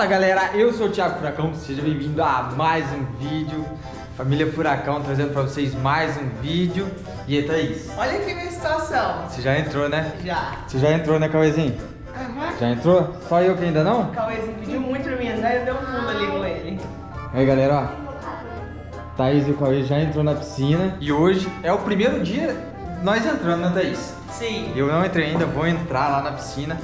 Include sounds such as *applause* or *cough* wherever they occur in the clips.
Fala galera, eu sou o Thiago Furacão, seja bem-vindo a mais um vídeo Família Furacão trazendo pra vocês mais um vídeo E aí Thaís, Olha aqui minha situação. você já entrou né? Já. Você já entrou né Cauêzinho? Aham. Já entrou? Só eu que ainda não? O Cauêzinho pediu muito pra mim entrar e eu dei um pulo ali com ele. Aí galera, ó Thaís e o Cauê já entrou na piscina E hoje é o primeiro dia nós entrando, né Thaís? Sim. Eu não entrei ainda, vou entrar lá na piscina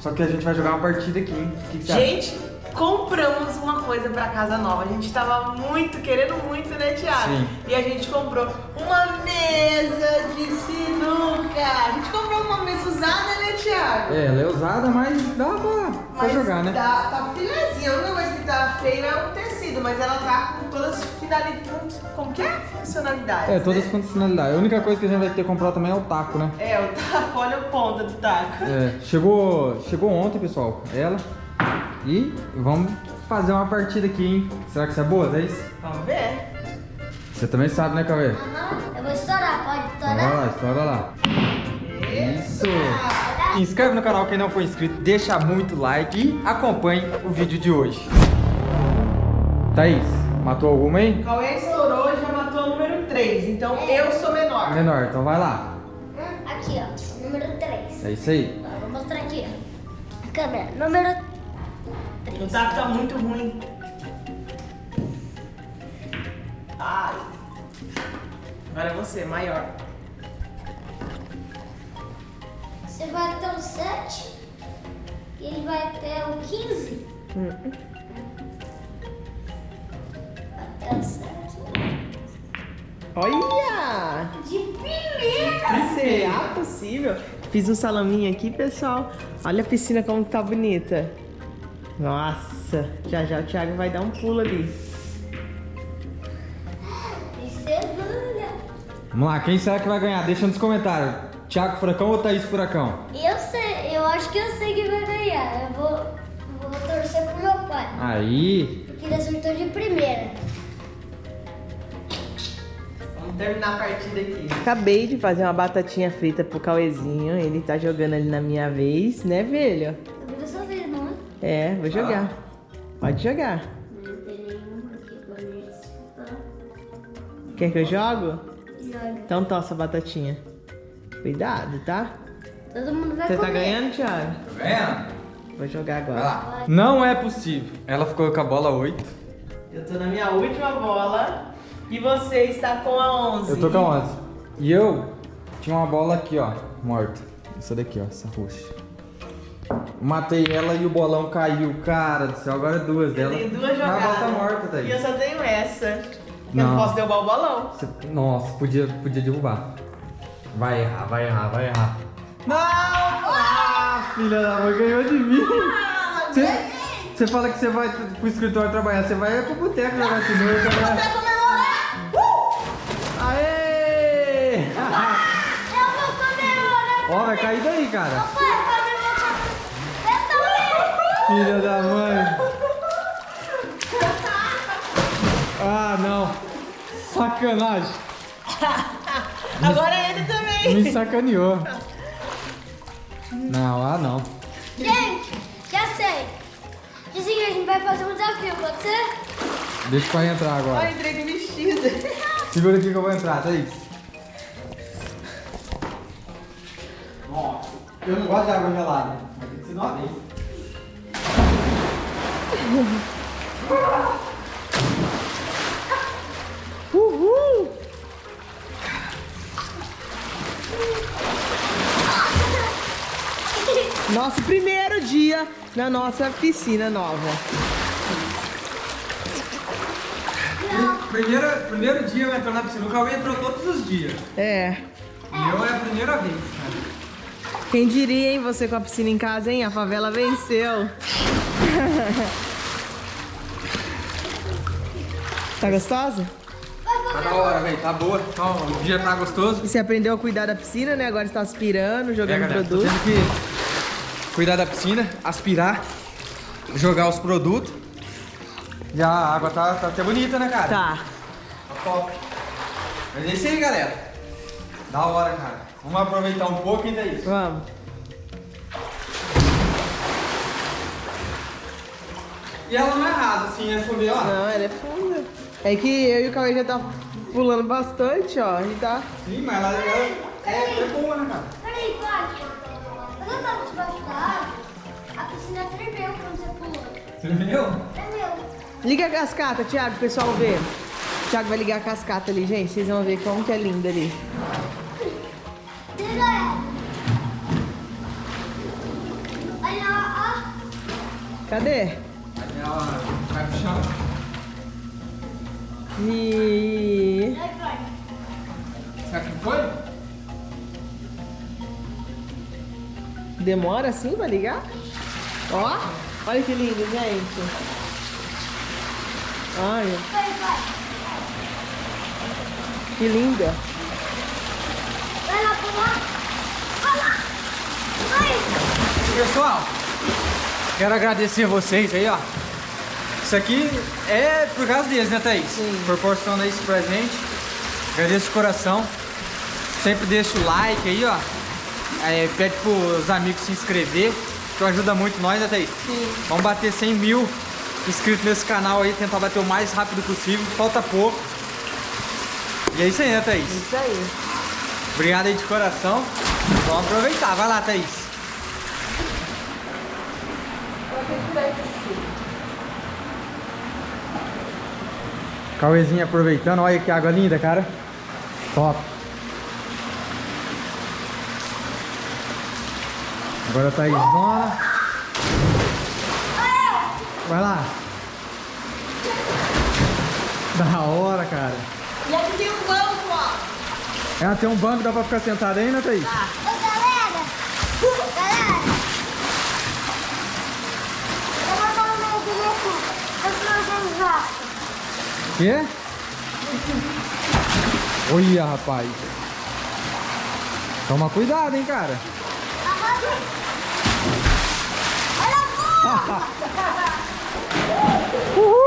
Só que a gente vai jogar uma partida aqui, hein? O que, que você acha? Compramos uma coisa pra casa nova. A gente tava muito, querendo muito, né, Thiago? Sim. E a gente comprou uma mesa de sinuca. A gente comprou uma mesa usada, né, Thiago? É, ela é usada, mas dá pra, pra Mas jogar, né? Tá, tá filezinha. A única coisa que tá feio é o tecido, mas ela tá com todas as finalidades. Como que é? Funcionalidades. É, todas as né? funcionalidades. A única coisa que a gente vai ter que comprar também é o taco, né? É, o taco, *laughs* olha o ponta do taco. É, chegou, chegou ontem, pessoal, ela. E vamos fazer uma partida aqui, hein? Será que isso é boa, Thaís? Vamos ver. Você também sabe, né, Cauê? Aham, eu vou estourar, pode Então vai estourar? lá, estoura lá. Isso! Eita! Inscreve no canal quem não for inscrito, deixa muito like e acompanhe o vídeo de hoje. Thaís, matou alguma aí? O Cauê estourou e já matou o número 3, então eu sou menor. Menor, então vai lá. Aqui, ó, número 3. É isso aí. Vou mostrar aqui, ó. A câmera, número O 3. taco tá muito ruim. Ai. Agora é você, maior. Você vai até o 7 e ele vai até o 15. Até o 7. Olha! De primeira! Será possível? Fiz um salaminho aqui, pessoal. Olha a piscina como tá bonita. Nossa, já já o Thiago vai dar um pulo ali. Vamos lá, quem será que vai ganhar? Deixa nos comentários. Thiago Furacão ou Thaís Furacão? Eu sei, eu acho que eu sei quem vai ganhar. Eu vou, vou torcer pro meu pai. Aí, Porque ele acertou de primeira. Vamos terminar a partida aqui. Acabei de fazer uma batatinha frita pro Cauezinho. Ele tá jogando ali na minha vez, né, velho? É? Vou jogar. Pode jogar. Não tem nenhum aqui pra mim. Quer que eu jogo? Joga. Então tossa a batatinha. Cuidado, tá? Todo mundo vai Você tá comer. ganhando, Thiago? tá ganhando? Vou jogar Vai agora. lá. Não é possível. Ela ficou com a bola 8. Eu tô na minha última bola e você está com a 11. Eu tô com a 11. E eu tinha uma bola aqui, ó, morta. Essa daqui, ó, essa roxa. Matei ela e o bolão caiu. Cara do céu, agora é duas Eu dela. tenho duas jogadas. a bola tá morta, Thaís. E eu só tenho essa. Eu Não. posso derrubar o bolão. Você- Nossa, podia, podia derrubar. Vai errar, vai errar, vai errar. Não! Ah, filha da mãe, ganhou de mim. Você, você fala que você vai pro escritório trabalhar, você vai pro boteco jogar sinuca, né? Aê! Eu vou comemorar. Ó, vai cair daí, cara. Comemorar. Eu também. Filha da mãe. Ah, não. Sacanagem. *laughs* Agora é ele também. Me sacaneou. Não, ah não. Gente, já sei. O seguinte, a gente vai fazer um desafio, pode ser? Deixa o pai entrar Ai, agora. entrei de vestido. *laughs* Segura aqui que eu vou entrar, Thaís. Ó, eu não gosto de água gelada. Mas tem que ser uma vez. Uhul! Nosso primeiro dia na nossa piscina nova. Primeiro, primeiro dia eu entro na piscina. O Cauê entrou todos os dias. É. E eu é a primeira vez, cara. Quem diria, hein, você com a piscina em casa, hein? A favela venceu. *laughs* tá gostosa? Tá da hora, velho. Tá boa. Tá, o dia tá gostoso. E você aprendeu a cuidar da piscina, né? Agora está aspirando, É, jogando galera, tô produto. tendo que cuidar da piscina, aspirar, jogar os produtos. Já a água tá, tá até bonita, né, cara? Tá. Tá top. Mas é isso aí, galera. Da hora, cara. Vamos aproveitar um pouco ainda isso. Vamos. E ela não é rasa, assim, é subir, ó. Não, ela é funda. É que eu e o Cauê já tá pulando bastante, ó. A gente tá... Sim, mas ela, ela é, é boa, né, cara? Peraí. Quando eu tava debaixo da água, a piscina tremeu quando você pulou. Tremeu? Tremeu. Liga a cascata, Thiago, pro pessoal ver. O Thiago vai ligar a cascata ali, gente. Vocês vão ver como que é linda ali. Liga ela. Olha, ó. Cadê? Aí ela vai pro chão. E... Será que foi? Demora assim pra ligar? Ó, olha que lindo, gente. Olha, que linda. Vai lá pular. Vai lá. Vai. Pessoal, quero agradecer vocês aí, ó. Isso aqui é por causa deles, né, Thaís? Sim. Proporciona isso pra gente. Agradeço de coração. Sempre deixa o like aí, ó. É, pede pros amigos se inscrever, que ajuda muito nós, né, Thaís? Sim. Vamos bater 100 mil inscritos nesse canal aí, tentar bater o mais rápido possível. Falta pouco. E é isso aí, né, Thaís? Isso aí. Obrigado aí de coração. Vamos aproveitar. Vai lá, Thaís. Cauêzinho aproveitando. Olha que água linda, cara. Top. Agora a Thaísona. Vai lá. Da hora, cara. E aqui tem um banco, ó. Ela tem um banco, dá pra ficar sentada aí, né, Thaís? Ô, galera. Galera. Eu vou dar um medo aqui. Eu vou organizar. Quê? Olha, rapaz. Toma cuidado, hein, cara. Olha a. *laughs* Uhul!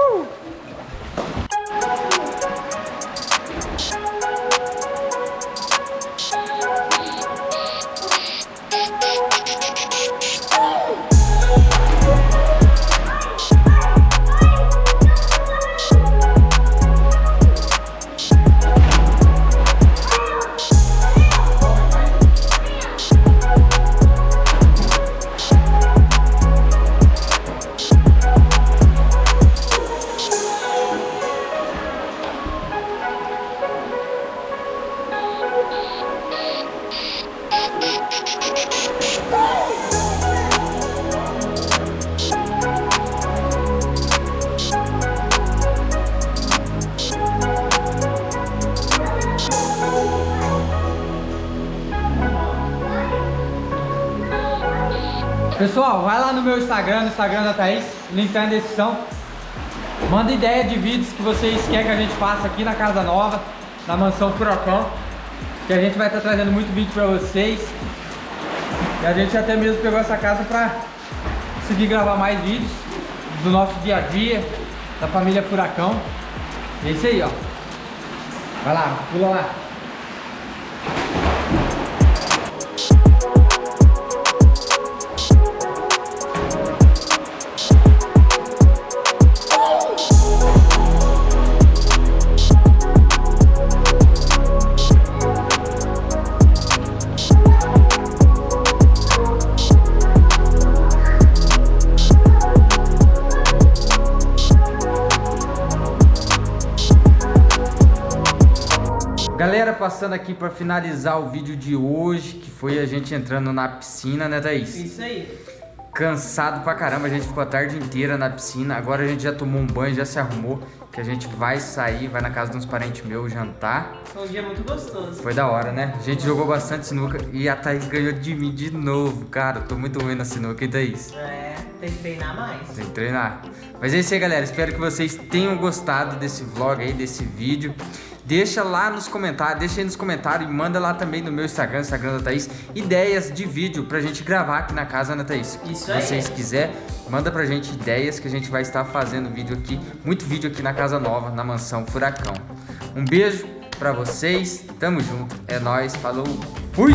Pessoal, vai lá no meu Instagram, no Instagram da Thaís, link tá na descrição. Manda ideia de vídeos que vocês querem que a gente faça aqui na Casa Nova, na Mansão Furacão. Que a gente vai estar trazendo muito vídeo pra vocês. E a gente até mesmo pegou essa casa pra conseguir gravar mais vídeos do nosso dia a dia, da família Furacão. É isso aí, ó. Vai lá, pula lá. Passando aqui para finalizar o vídeo de hoje, que foi a gente entrando na piscina, né, Thaís? Isso aí. Cansado pra caramba, a gente ficou a tarde inteira na piscina. Agora a gente já tomou um banho, já se arrumou, que a gente vai sair, vai na casa de uns parentes meus jantar. Foi um dia muito gostoso. Foi da hora, né? A gente jogou bastante sinuca e a Thaís ganhou de mim de novo, cara. Tô muito ruim na sinuca, hein, Thaís? É, tem que treinar mais. Tem que treinar. Mas é isso aí, galera. Espero que vocês tenham gostado desse vlog aí, desse vídeo. Deixa lá nos comentários, deixa aí nos comentários e manda lá também no meu Instagram, Instagram da Thaís, ideias de vídeo pra gente gravar aqui na casa, né, Thaís? Isso Se aí. vocês quiserem, manda pra gente ideias que a gente vai estar fazendo vídeo aqui, muito vídeo aqui na Casa Nova, na Mansão Furacão. Um beijo pra vocês, tamo junto, é nóis, falou, fui!